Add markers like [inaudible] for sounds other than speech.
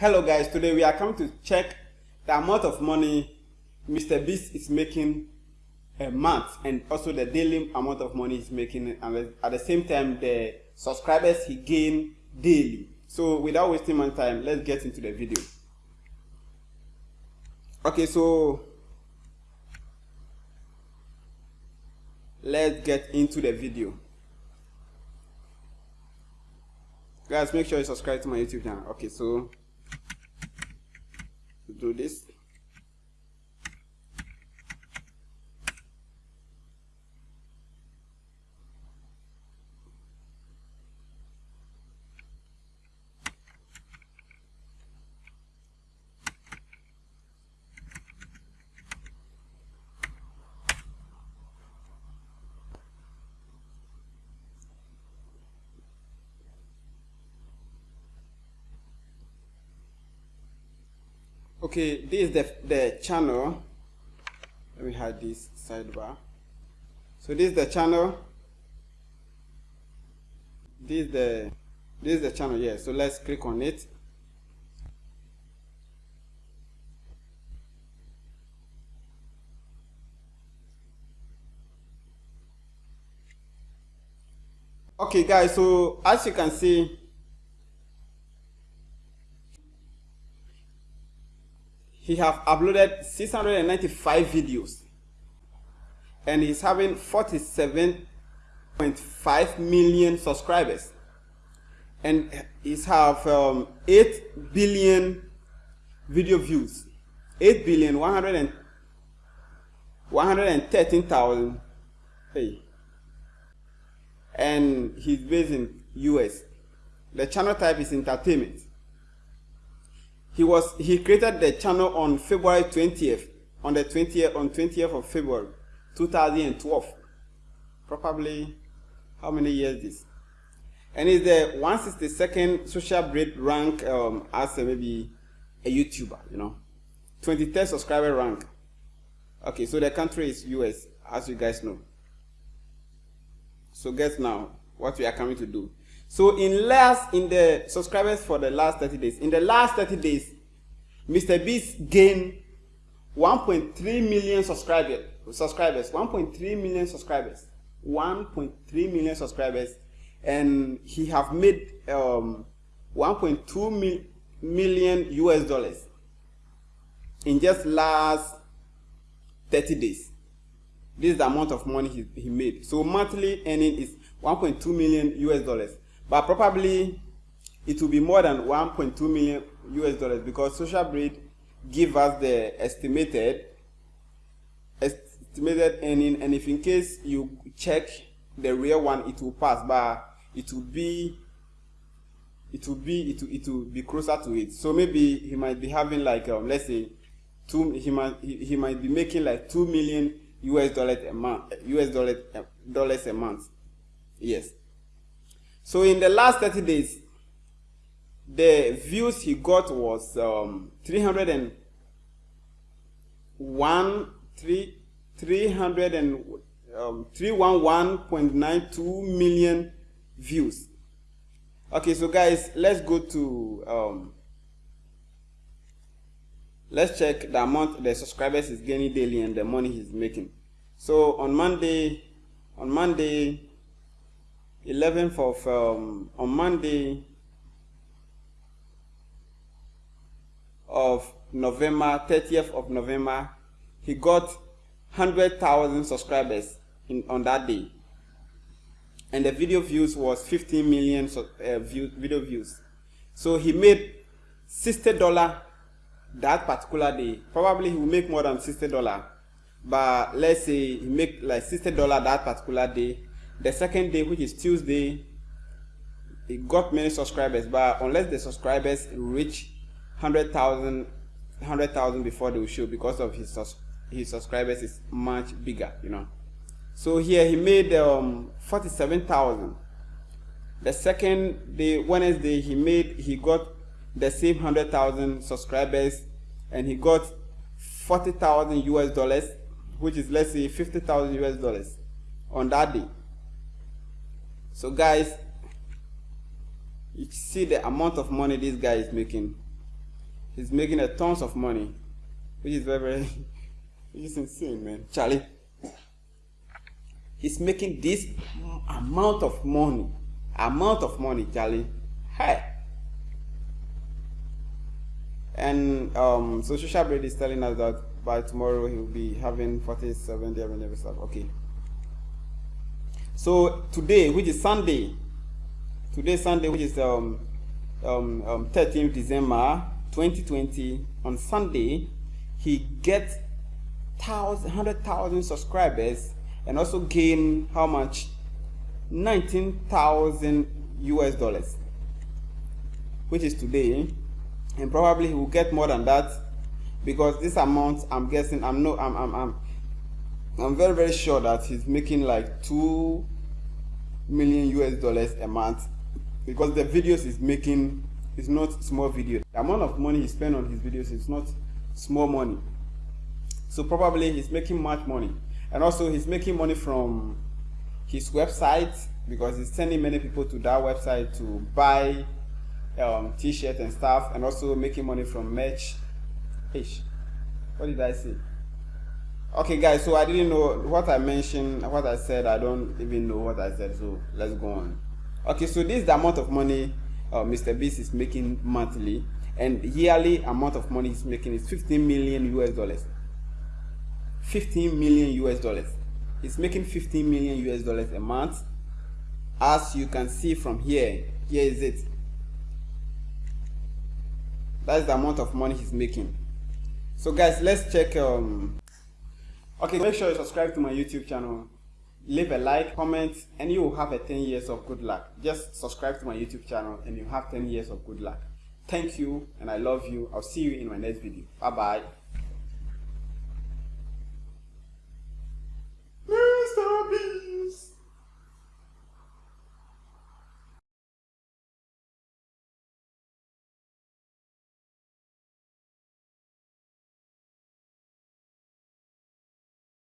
Hello guys, today we are coming to check the amount of money Mr. Beast is making a month and also the daily amount of money he's making and at the same time the subscribers he gain daily. So without wasting my time, let's get into the video. Okay, so let's get into the video. Guys, make sure you subscribe to my YouTube channel. Okay, so do this okay this is the, the channel. Let me hide this sidebar. So this is the channel. This is the this is the channel yeah. So let's click on it. Okay guys so as you can see he have uploaded 695 videos and he's having 47.5 million subscribers and he's have um, 8 billion video views. 8 billion 100 and 113,000 hey. And he's based in US the channel type is entertainment he was he created the channel on February 20th on the 20th on 20th of February 2012 probably how many years this? And he's the 162nd Social Blade rank um, as a, maybe a YouTuber you know? 23rd subscriber rank. Okay so the country is US as you guys know. So guess now what we are coming to do so in last in the subscribers for the last 30 days, in the last 30 days, Mr. Beast gained 1.3 million subscribers. Subscribers, 1.3 million subscribers, 1.3 million subscribers, and he have made um, 1.2 mil million US dollars in just last 30 days. This is the amount of money he, he made. So monthly earning is 1.2 million US dollars but probably it will be more than 1.2 million US dollars because Social Blade give us the estimated estimated earning. And if in case you check the real one it will pass. But it will be it will be it will, it will be closer to it. So maybe he might be having like um, let's say two he might he, he might be making like 2 million US dollars a month US dollars dollars a month. Yes so in the last 30 days, the views he got was um, 301, 3, 300 and, um, 311.92 million views. Okay, so guys, let's go to, um, let's check the amount the subscribers is gaining daily and the money he's making. So on Monday, on Monday, 11th of um, on Monday of November 30th of November he got 100,000 subscribers in on that day. And the video views was 15 million uh, view, video views. So he made 60 dollar that particular day. Probably he will make more than 60 dollar. But let's say he make like 60 dollar that particular day the second day, which is Tuesday, it got many subscribers, but unless the subscribers reach 100,000 100,000 before they will show because of his his subscribers is much bigger, you know. So here he made um 47,000. The second day, Wednesday, he made he got the same 100,000 subscribers and he got 40,000 US dollars, which is let's say 50,000 US dollars on that day so guys you see the amount of money this guy is making. He's making a tons of money which is very [laughs] which is insane man. Charlie he's making this amount of money amount of money charlie. Hey. And um so blade is telling us that by tomorrow he'll be having 47 day every stuff okay so today which is sunday today sunday which is um um, um 13th december 2020 on sunday he gets thousand hundred thousand subscribers and also gain how much? 19,000 US dollars which is today. And probably he will get more than that because this amount I'm guessing I'm no I'm I'm I'm I'm very very sure that he's making like 2 million US dollars a month because the videos he's making is not small video the amount of money he spent on his videos is not small money. So probably he's making much money. And also he's making money from his website because he's sending many people to that website to buy um, t-shirts and stuff and also making money from merch. What did I say okay guys so I didn't know what I mentioned what I said I don't even know what I said so let's go on okay so this is the amount of money uh, Mr. Beast is making monthly and yearly amount of money he's making is 15 million US dollars 15 million US dollars. he's making 15 million US dollars a month. As you can see from here, here is it. That's the amount of money he's making. So guys, let's check. Um, okay, make sure you subscribe to my YouTube channel. Leave a like, comment, and you will have a 10 years of good luck. Just subscribe to my YouTube channel and you have 10 years of good luck. Thank you and I love you. I'll see you in my next video. Bye bye.